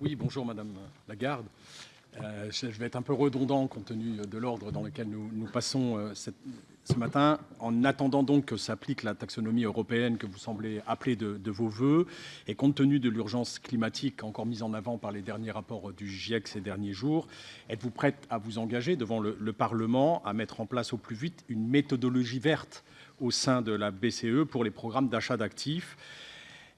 Oui, bonjour Madame Lagarde. Euh, je vais être un peu redondant compte tenu de l'ordre dans lequel nous, passons euh, ce matin, en attendant donc que s'applique la taxonomie européenne que vous semblez appeler de, vos voeux, et compte tenu de l'urgence climatique encore mise en avant par les derniers rapports du GIEC ces derniers jours, êtes-vous prête à vous engager devant le Parlement à mettre en place au plus vite une méthodologie verte au sein de la BCE pour les programmes d'achat d'actifs?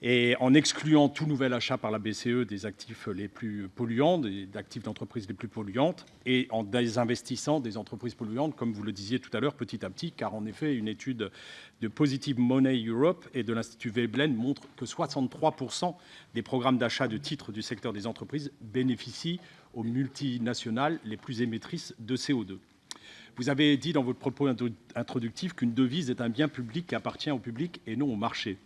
Et en excluant tout nouvel achat par la BCE des actifs les plus polluants, des actifs d'entreprises les plus polluantes, et en désinvestissant des entreprises polluantes, comme vous le disiez tout à l'heure, petit à petit, car en effet, une étude de Positive Money Europe et de l'Institut Veblen montre que 63% des programmes d'achat de titres du secteur des entreprises bénéficient aux multinationales les plus émettrices de CO2. Vous avez dit dans votre propos introductif qu'une devise est un bien public qui appartient au public et non au marché.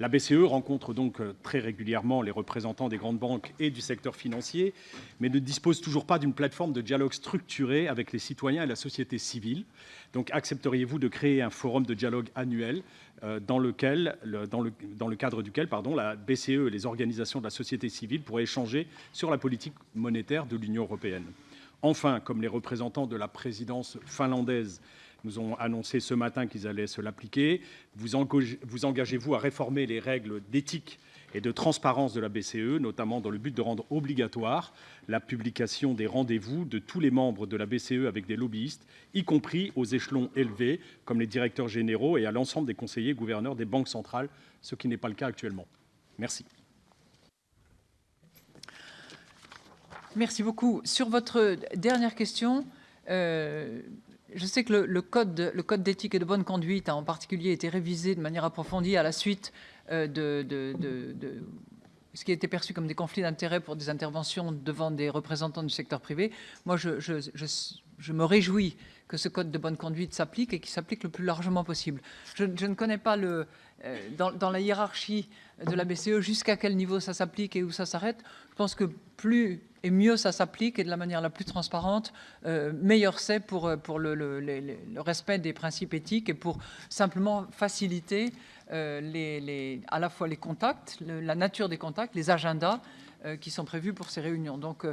La BCE rencontre donc euh, très régulièrement les représentants des grandes banques et du secteur financier, mais ne dispose toujours pas d'une plateforme de dialogue structuré avec les citoyens et la société civile. Donc accepteriez-vous de créer un forum de dialogue annuel euh, dans, le, cadre duquel la BCE et les organisations de la société civile pourraient échanger sur la politique monétaire de l'Union européenne? Enfin, comme les représentants de la présidence finlandaise ont annoncé ce matin qu'ils allaient se l'appliquer. Vous engagez-vous à réformer les règles d'éthique et de transparence de la BCE, notamment dans le but de rendre obligatoire la publication des rendez-vous de tous les membres de la BCE avec des lobbyistes, y compris aux échelons élevés, comme les directeurs généraux et à l'ensemble des conseillers gouverneurs des banques centrales, ce qui n'est pas le cas actuellement. Merci. Merci beaucoup. Sur votre dernière question, euh, je sais que le, code, d'éthique et de bonne conduite a en particulier été révisé de manière approfondie à la suite euh, de, ce qui a été perçu comme des conflits d'intérêts pour des interventions devant des représentants du secteur privé. Moi, je, me réjouis que ce code de bonne conduite s'applique et qu'il s'applique le plus largement possible. Je, ne connais pas le, euh, dans, la hiérarchie de la BCE jusqu'à quel niveau ça s'applique et où ça s'arrête. Je pense que plus et mieux ça s'applique et de la manière la plus transparente, euh, meilleur c'est pour, euh, pour le, respect des principes éthiques et pour simplement faciliter les, à la fois les contacts, la nature des contacts, les agendas qui sont prévus pour ces réunions. Donc,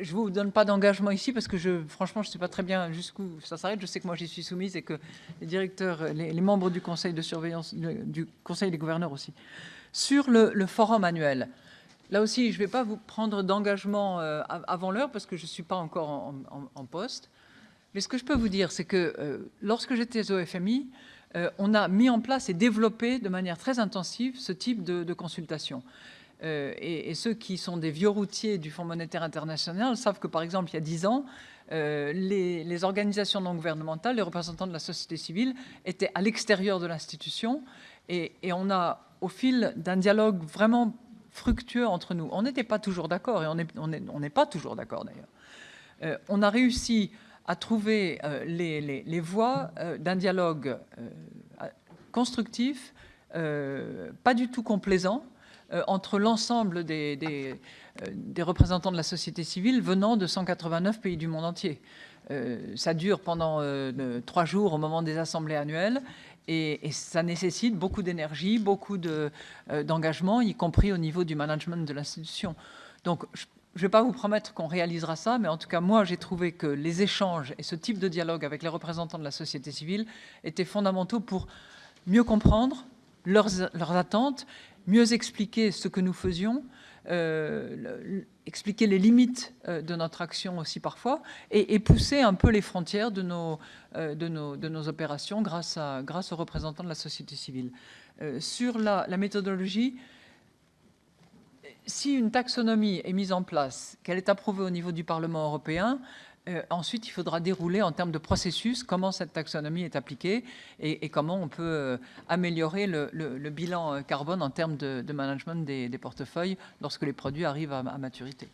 je ne vous donne pas d'engagement ici parce que franchement, je ne sais pas très bien jusqu'où ça s'arrête. Je sais que moi, j'y suis soumise et que les directeurs, les, membres du conseil de surveillance, du conseil des gouverneurs aussi. Sur le forum annuel, Là aussi, je ne vais pas vous prendre d'engagement euh, avant l'heure parce que je ne suis pas encore en, poste. Mais ce que je peux vous dire, c'est que euh, lorsque j'étais au FMI, euh, on a mis en place et développé de manière très intensive ce type de, consultation. Et, ceux qui sont des vieux routiers du Fonds monétaire international savent que, par exemple, il y a dix ans, les, organisations non gouvernementales, les représentants de la société civile étaient à l'extérieur de l'institution et, on a, au fil d'un dialogue vraiment fructueux entre nous. On n'était pas toujours d'accord, et on n'est pas toujours d'accord d'ailleurs. Euh, on a réussi à trouver euh, les, voies euh, d'un dialogue constructif, pas du tout complaisant, entre l'ensemble des, des, représentants de la société civile venant de 189 pays du monde entier. ça dure pendant trois jours au moment des assemblées annuelles et, ça nécessite beaucoup d'énergie, beaucoup euh, d'engagement, y compris au niveau du management de l'institution. Donc, je ne vais pas vous promettre qu'on réalisera ça, mais en tout cas, moi, j'ai trouvé que les échanges et ce type de dialogue avec les représentants de la société civile étaient fondamentaux pour mieux comprendre leurs attentes, mieux expliquer ce que nous faisions, euh, expliquer les limites euh, de notre action aussi parfois et, pousser un peu les frontières de nos, euh, de nos, de nos opérations grâce, à, grâce aux représentants de la société civile. sur la, la méthodologie, si une taxonomie est mise en place, qu'elle est approuvée au niveau du Parlement européen, euh, ensuite, il faudra dérouler en termes de processus comment cette taxonomie est appliquée et, comment on peut euh, améliorer le, bilan euh, carbone en termes de, management des, portefeuilles lorsque les produits arrivent à maturité.